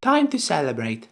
Time to celebrate!